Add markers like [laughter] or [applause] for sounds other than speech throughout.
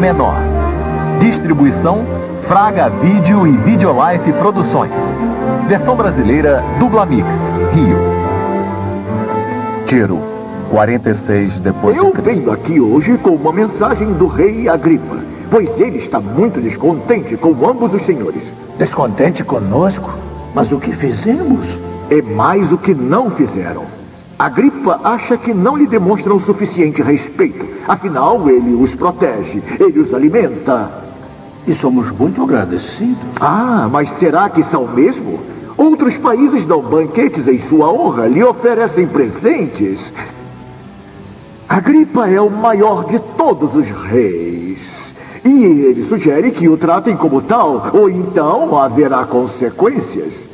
menor. Distribuição Fraga Vídeo e Videolife Produções. Versão brasileira Dublamix, Rio. Tiro 46 depois Eu de venho aqui hoje com uma mensagem do rei Agripa, pois ele está muito descontente com ambos os senhores. Descontente conosco? Mas o que fizemos? É mais o que não fizeram. Agripa acha que não lhe demonstram o suficiente respeito. Afinal, ele os protege, ele os alimenta. E somos muito agradecidos. Ah, mas será que são mesmo? Outros países dão banquetes em sua honra, lhe oferecem presentes. Agripa é o maior de todos os reis. E ele sugere que o tratem como tal, ou então haverá consequências.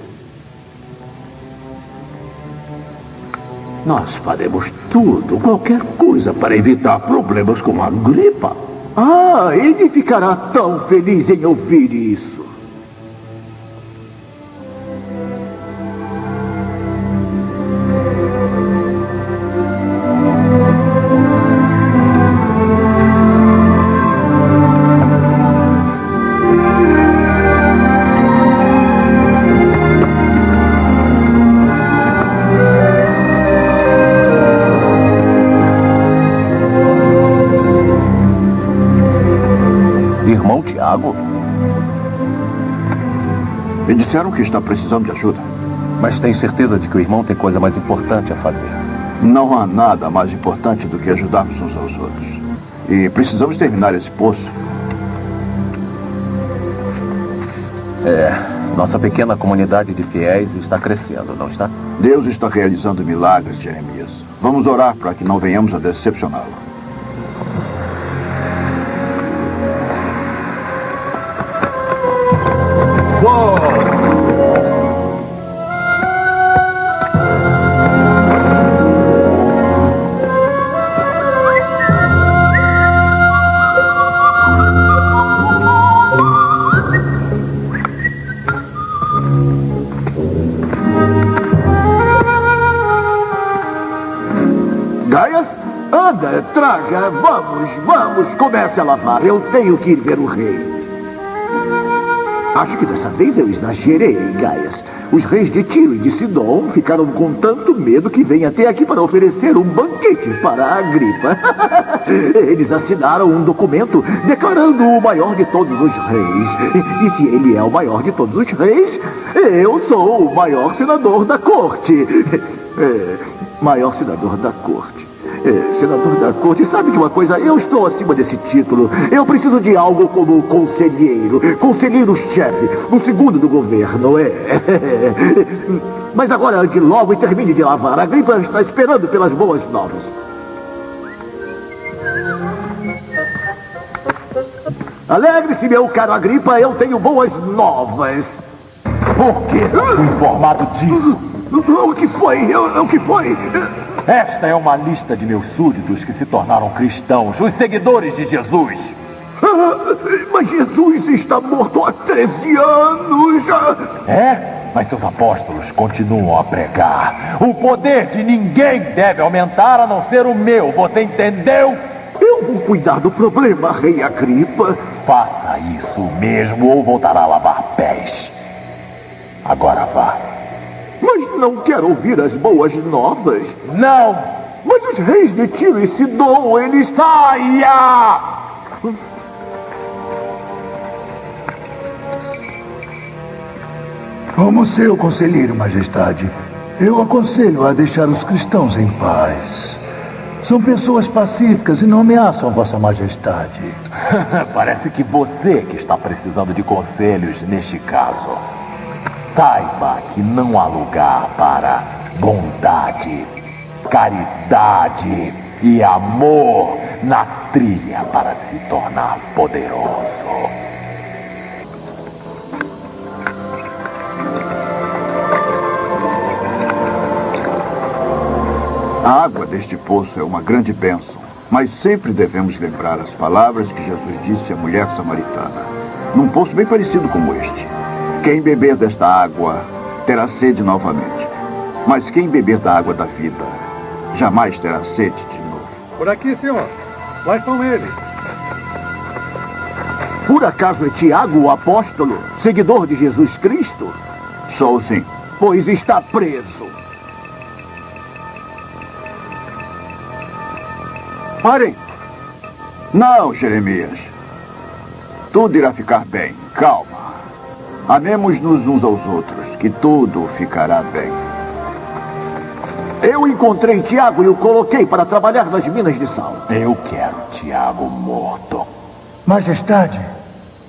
Nós faremos tudo, qualquer coisa, para evitar problemas com a gripa. Ah, ele ficará tão feliz em ouvir isso. Que está precisando de ajuda. Mas tenho certeza de que o irmão tem coisa mais importante a fazer. Não há nada mais importante do que ajudarmos uns aos outros. E precisamos terminar esse poço. É, nossa pequena comunidade de fiéis está crescendo, não está? Deus está realizando milagres, Jeremias. Vamos orar para que não venhamos a decepcioná-lo. Gaias, vamos, vamos, comece a lavar. Eu tenho que ir ver o rei. Acho que dessa vez eu exagerei, Gaias. Os reis de Tiro e de Sidon ficaram com tanto medo que vêm até aqui para oferecer um banquete para a gripa. [laughs] Eles assinaram um documento declarando o maior de todos os reis. E se ele é o maior de todos os reis, eu sou o maior senador da corte. [laughs] É, maior senador da corte. É, senador da corte, sabe de uma coisa? Eu estou acima desse título. Eu preciso de algo como conselheiro, conselheiro-chefe, um segundo do governo, é. [laughs] Mas agora ande logo e termine de lavar. A gripa está esperando pelas boas novas. Alegre-se, meu caro Agripa, eu tenho boas novas. Por que não fui informado disso? O que foi? O que foi? Esta é uma lista de meus súditos que se tornaram cristãos, os seguidores de Jesus. Ah, Mas Jesus está morto há 13 anos. É, mas seus apóstolos continuam a pregar. O poder de ninguém deve aumentar a não ser o meu, você entendeu? Eu vou cuidar do problema, Rei Agripa. Faça isso mesmo ou voltará a lavar pés. Agora vá. Mas não quero ouvir as boas novas. Não! Mas os reis de Tiro e Sidom, eles... Saia! Como seu conselheiro, majestade, eu aconselho a deixar os cristãos em paz. São pessoas pacíficas e não ameaçam vossa majestade. [laughs] Parece que você que está precisando de conselhos neste caso. Saiba que não há lugar para bondade, caridade e amor na trilha para se tornar poderoso. A água deste poço é uma grande bênção, mas sempre devemos lembrar as palavras que Jesus disse à mulher samaritana, num poço bem parecido como este. Quem beber desta água terá sede novamente, mas quem beber da água da vida jamais terá sede de novo. Por aqui, senhor. Lá estão eles. Por acaso é Tiago o apóstolo, seguidor de Jesus Cristo? Sou sim. Pois está preso. Parem! Não, Jeremias. Tudo irá ficar bem. Calma. Amemos-nos uns aos outros, que tudo ficará bem. Eu encontrei Tiago e o coloquei para trabalhar nas minas de sal. Eu quero Tiago morto. Majestade,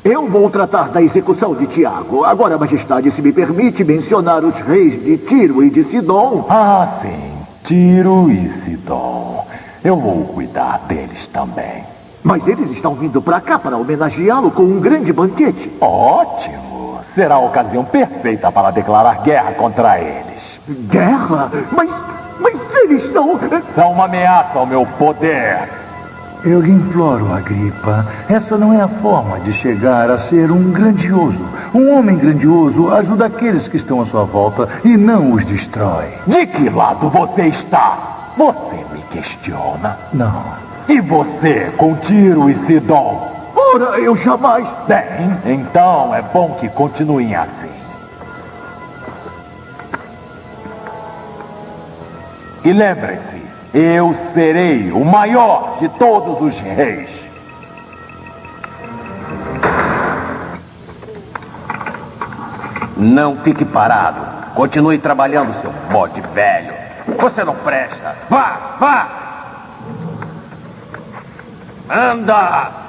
Eu vou tratar da execução de Tiago. Agora, Majestade, se me permite mencionar os reis de Tiro e de Sidom. Ah, sim. Tiro e Sidom. Eu vou cuidar deles também. Mas eles estão vindo para cá para homenageá-lo com um grande banquete. Ótimo. Será a ocasião perfeita para declarar guerra contra eles. Guerra? Mas, mas eles estão... São uma ameaça ao meu poder. eu lhe imploro, Agripa. Essa não é a forma de chegar a ser um grandioso. Um homem grandioso ajuda aqueles que estão à sua volta e não os destrói. De que lado você está? Você me questiona. Não. E você, com Tiro e Sidom? Ora, eu jamais... Bem, então é bom que continuem assim. E lembre-se, eu serei o maior de todos os reis. Não fique parado. Continue trabalhando, seu bode velho. Você não presta. Vá, vá! Anda!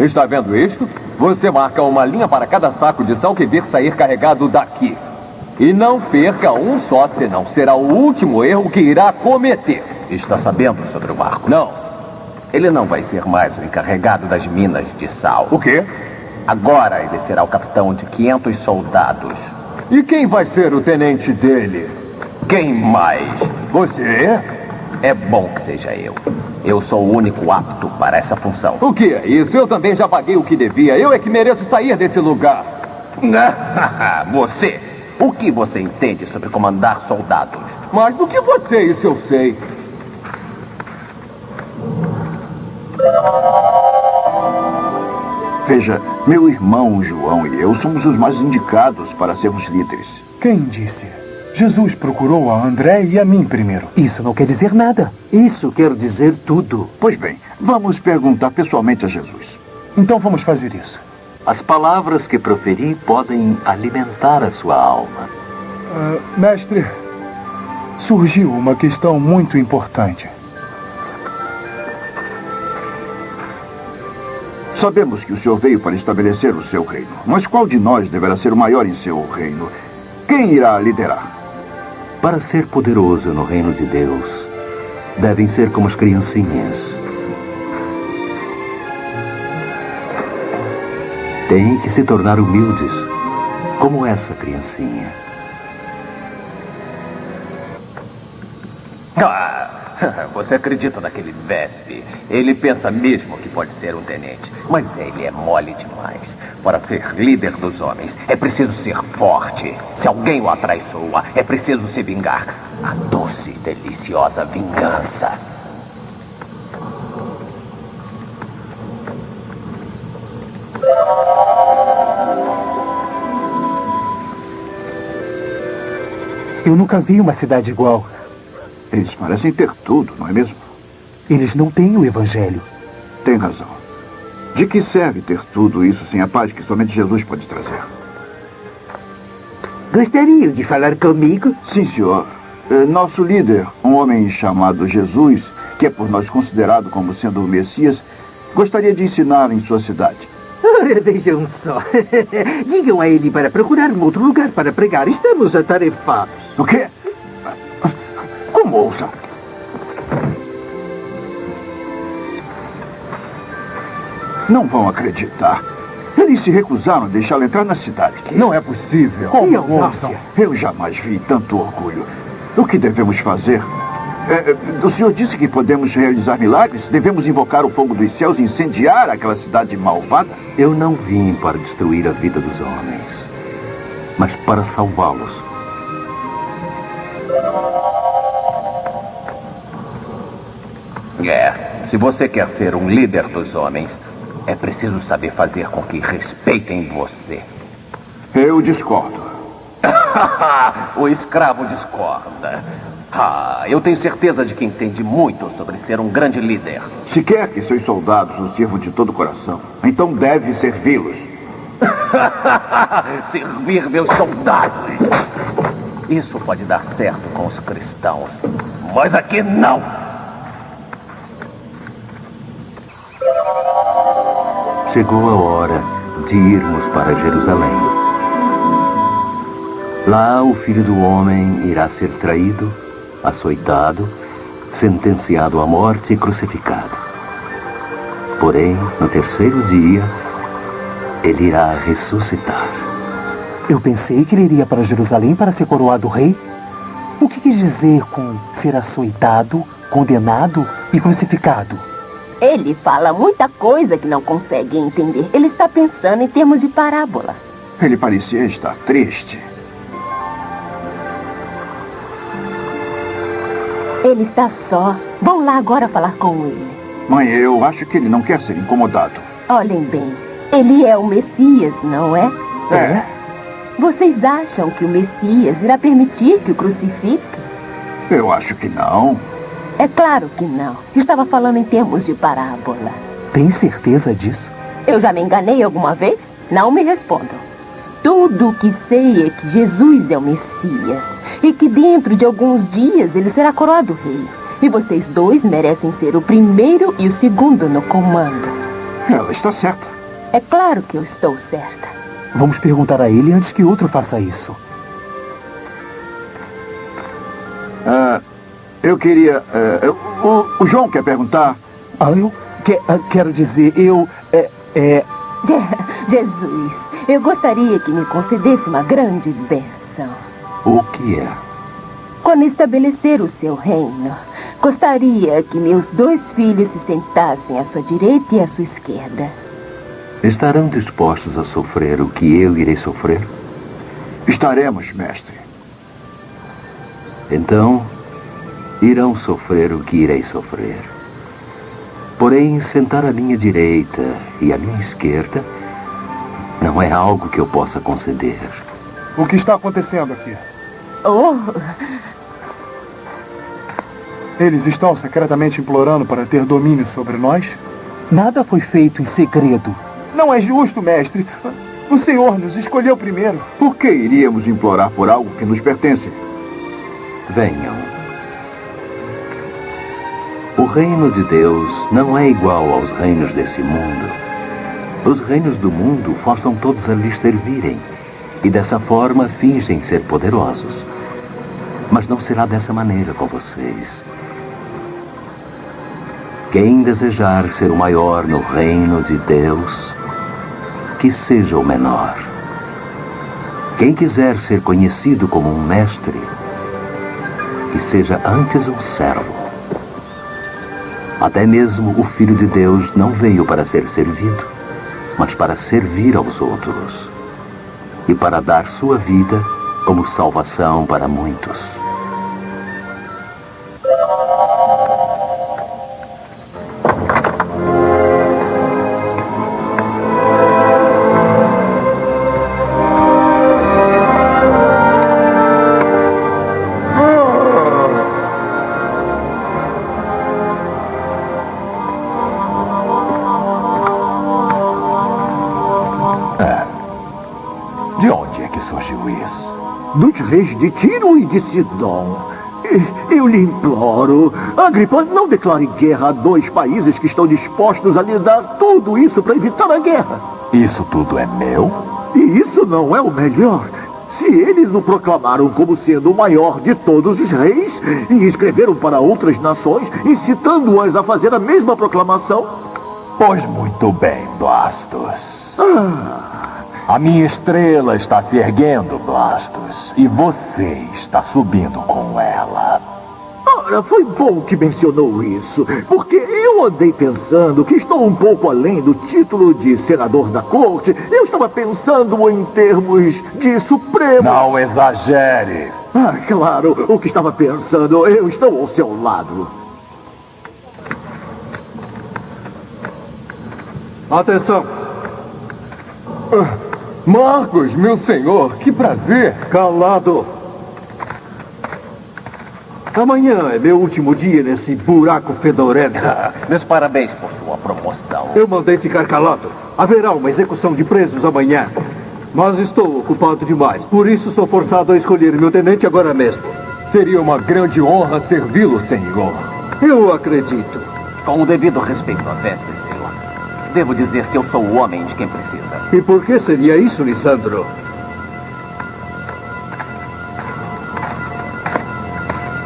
Está vendo isto? Você marca uma linha para cada saco de sal que vir sair carregado daqui. E não perca um só, senão será o último erro que irá cometer. Está sabendo sobre o Marco? Não. Ele não vai ser mais o encarregado das minas de sal. O quê? Agora ele será o capitão de 500 soldados. E quem vai ser o tenente dele? Quem mais? Você? É bom que seja eu. Eu sou o único apto para essa função. O que é isso? Eu também já paguei o que devia. Eu é que mereço sair desse lugar. [laughs] você? O que você entende sobre comandar soldados? Mais do que você, isso eu sei. Veja, meu irmão João e eu somos os mais indicados para sermos líderes. Quem disse? Jesus procurou a André e a mim primeiro. Isso não quer dizer nada. Isso quer dizer tudo. Pois bem, vamos perguntar pessoalmente a Jesus. Então vamos fazer isso. As palavras que proferi podem alimentar a sua alma. Ah, mestre, surgiu uma questão muito importante. Sabemos que o senhor veio para estabelecer o seu reino. Mas qual de nós deverá ser o maior em seu reino? Quem irá liderar? Para ser poderoso no reino de Deus, devem ser como as criancinhas. Têm que se tornar humildes, como essa criancinha. Ah, [laughs] você acredita naquele Vespe? Ele pensa mesmo que pode ser um tenente. Mas ele é mole demais. Para ser líder dos homens, é preciso ser forte. Se alguém o atraiçoa, é preciso se vingar. A doce e deliciosa vingança. Eu nunca vi uma cidade igual. Eles parecem ter tudo, não é mesmo? Eles não têm o evangelho. Tem razão. De que serve ter tudo isso sem a paz que somente Jesus pode trazer? Gostariam de falar comigo? Sim, senhor. Eh, Nosso líder, um homem chamado Jesus, que é por nós considerado como sendo o Messias, gostaria de ensinar em sua cidade. Ora, vejam só. [laughs] Digam a ele para procurar um outro lugar para pregar. Estamos atarefados. O quê? Como ousa? Não vão acreditar. Eles se recusaram a deixá-lo entrar na cidade. Não é possível. Que audácia! Eu jamais vi tanto orgulho. O que devemos fazer? É, é, o senhor disse que podemos realizar milagres? Devemos invocar o fogo dos céus e incendiar aquela cidade malvada? Eu não vim para destruir a vida dos homens, mas para salvá-los. É, Se você quer ser um líder dos homens, é preciso saber fazer com que respeitem você. Eu discordo. [laughs] o escravo discorda. Ah, eu tenho certeza de que entende muito sobre ser um grande líder. Se quer que seus soldados o sirvam de todo o coração, então deve servi-los. [laughs] Servir meus soldados. Isso pode dar certo com os cristãos, mas aqui não. Chegou a hora de irmos para Jerusalém. Lá o filho do homem irá ser traído, açoitado, sentenciado à morte e crucificado. Porém, no terceiro dia, ele irá ressuscitar. Eu pensei que ele iria para Jerusalém para ser coroado rei. O que quis dizer com ser açoitado, condenado e crucificado? Ele fala muita coisa que não consegue entender. Ele está pensando em termos de parábola. Ele parecia estar triste. Ele está só. Vão lá agora falar com ele. Mãe, eu acho que ele não quer ser incomodado. Olhem bem. Ele é o Messias, não é? É. Vocês acham que o Messias irá permitir que o crucifique? Eu acho que não. É claro que não. Estava falando em termos de parábola. Tem certeza disso? Eu já me enganei alguma vez? Não me respondam. Tudo o que sei é que Jesus é o Messias e que dentro de alguns dias ele será coroado rei. E vocês dois merecem ser o primeiro e o segundo no comando. Ela está certa. É claro que eu estou certa. Vamos perguntar a ele antes que outro faça isso. Eu queria. eh, o, o João quer perguntar. Ah, eu que- ah, quero dizer, eu. É, é, Je- Jesus, eu gostaria que me concedesse uma grande bênção. O que é? Quando estabelecer o seu reino, gostaria que meus dois filhos se sentassem à sua direita e à sua esquerda. Estarão dispostos a sofrer o que eu irei sofrer? Estaremos, mestre. Então, irão sofrer o que irei sofrer. Porém, sentar à minha direita e à minha esquerda não é algo que eu possa conceder. O que está acontecendo aqui? Oh, Eles estão secretamente implorando para ter domínio sobre nós? nada foi feito em segredo. Não é justo, mestre. O senhor nos escolheu primeiro. Por que iríamos implorar por algo que nos pertence? Venham. O reino de Deus não é igual aos reinos desse mundo. Os reinos do mundo forçam todos a lhes servirem e dessa forma fingem ser poderosos. Mas não será dessa maneira com vocês. Quem desejar ser o maior no reino de Deus, que seja o menor. Quem quiser ser conhecido como um mestre, que seja antes um servo. Até mesmo o Filho de Deus não veio para ser servido, mas para servir aos outros e para dar sua vida como salvação para muitos. Reis de Tiro e de Sidom. Eu lhe imploro, Agripa, não declare guerra a dois países que estão dispostos a lhe dar tudo isso para evitar a guerra. Isso tudo é meu? E isso não é o melhor. Se eles o proclamaram como sendo o maior de todos os reis e escreveram para outras nações, incitando-as a fazer a mesma proclamação, Pois muito bem, Blastos. A minha estrela está se erguendo, E você está subindo com ela. Ora, foi bom que mencionou isso, porque eu andei pensando que estou um pouco além do título de senador da corte. Eu estava pensando em termos de supremo. Não exagere. Ah, claro, o que estava pensando, eu estou ao seu lado. Atenção! Ah, Marcos, meu senhor, que prazer! Calado! Amanhã é meu último dia nesse buraco fedorento. [laughs] Meus parabéns por sua promoção. Eu mandei ficar calado. Haverá uma execução de presos amanhã. Mas estou ocupado demais. Por isso sou forçado a escolher meu tenente agora mesmo. Seria uma grande honra servi-lo, senhor. Eu acredito. Com o devido respeito à Vespe, senhor. Devo dizer que eu sou o homem de quem precisa. E por que seria isso, Lissandro?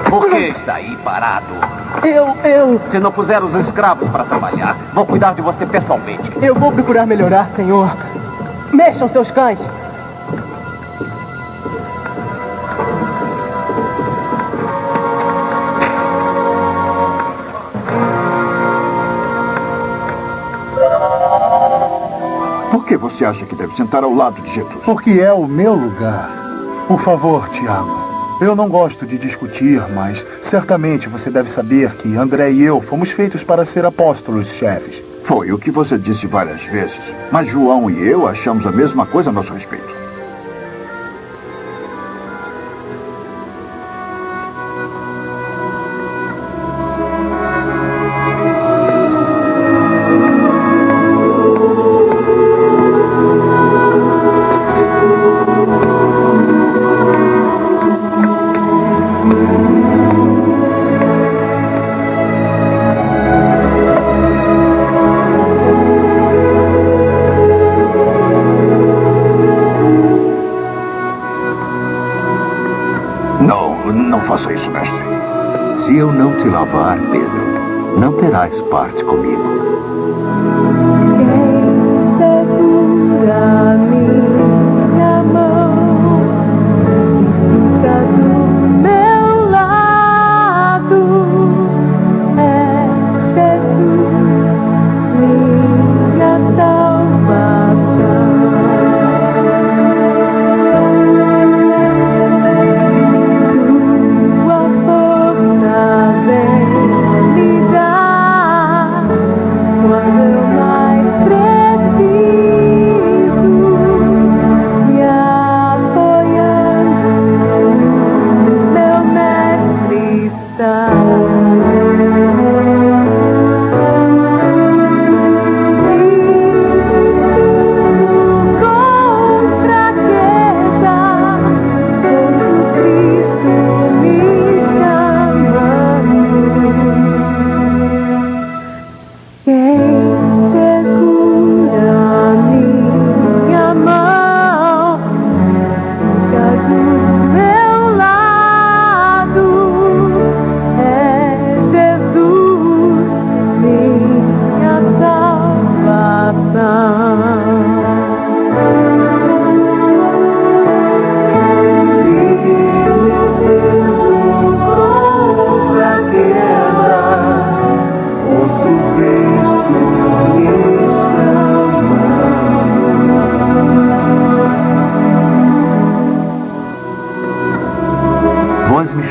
Por que está aí parado? Eu, eu... Se não puser os escravos para trabalhar, vou cuidar de você pessoalmente. Eu vou procurar melhorar, senhor. Mexam seus cães. Que você acha que deve sentar ao lado de Jesus? Porque é o meu lugar. Por favor, Tiago. Eu não gosto de discutir, mas certamente você deve saber que André e eu fomos feitos para ser apóstolos chefes. Foi o que você disse várias vezes. Mas João e eu achamos a mesma coisa a nosso respeito. Thank you.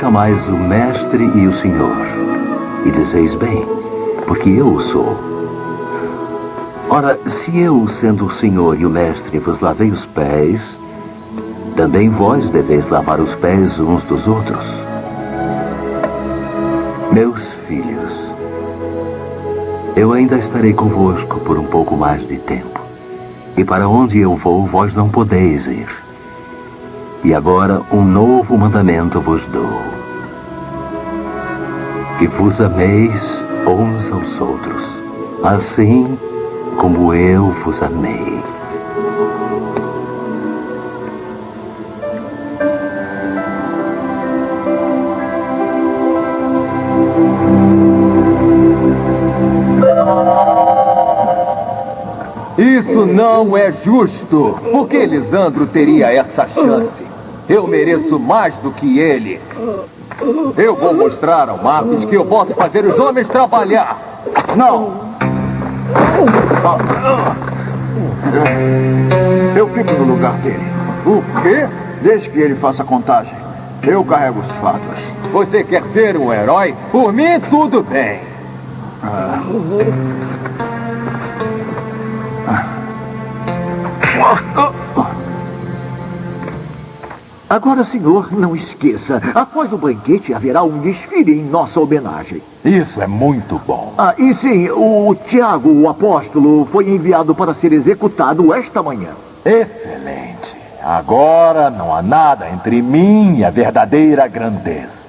Chamais o Mestre e o Senhor, e dizeis bem, porque eu o sou. Ora, se eu, sendo o Senhor e o Mestre, vos lavei os pés, também vós deveis lavar os pés uns dos outros. Meus filhos, eu ainda estarei convosco por um pouco mais de tempo, e para onde eu vou, vós não podeis ir. E agora um novo mandamento vos dou. Vos ameis uns aos outros, assim como eu vos amei. Isso não é justo. Por que Lisandro teria essa chance? Eu mereço mais do que ele. Eu vou mostrar ao Marcos que eu posso fazer os homens trabalhar. Não! Eu fico no lugar dele. O quê? Desde que ele faça a contagem, eu carrego os fatos. Você quer ser um herói? Por mim, tudo bem. Agora, senhor, não esqueça. Após o banquete haverá um desfile em nossa homenagem. Isso é muito bom. Ah, e sim, o Tiago, o apóstolo, foi enviado para ser executado esta manhã. Excelente. Agora não há nada entre mim e a verdadeira grandeza.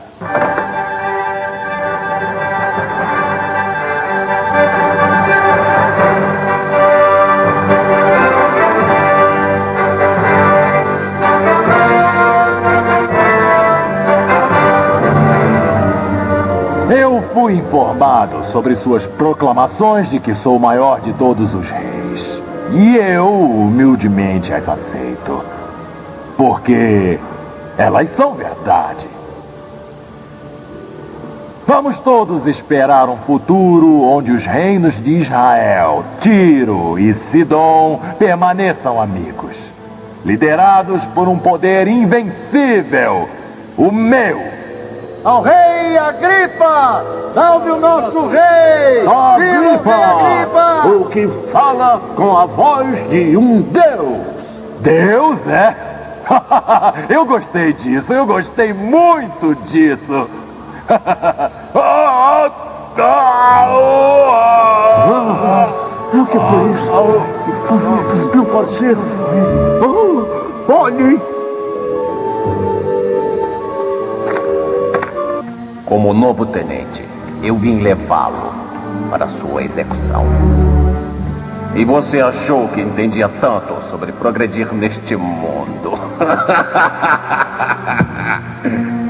Fui informado sobre suas proclamações de que sou o maior de todos os reis. E eu humildemente as aceito. Porque elas são verdade. Vamos todos esperar um futuro onde os reinos de Israel, Tiro e Sidom permaneçam amigos, liderados por um poder invencível, o meu. Ao rei Agripa! Salve o nosso rei! Agripa! O que fala com a voz de um deus. Deus, é? [laughs] eu gostei disso, eu gostei muito disso. [laughs] O que foi isso? Não pode ser. Como novo tenente, eu vim levá-lo para sua execução. E você achou que entendia tanto sobre progredir neste mundo? [laughs]